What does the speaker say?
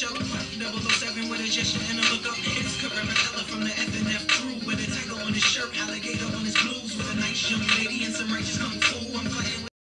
show. 007 with a gesture and a look up. It's Carrera from the FNF crew with a tiger on his shirt, alligator on his blues with a nice young lady and some Rachel.